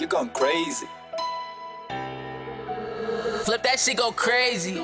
you're going crazy. Flip that shit go crazy.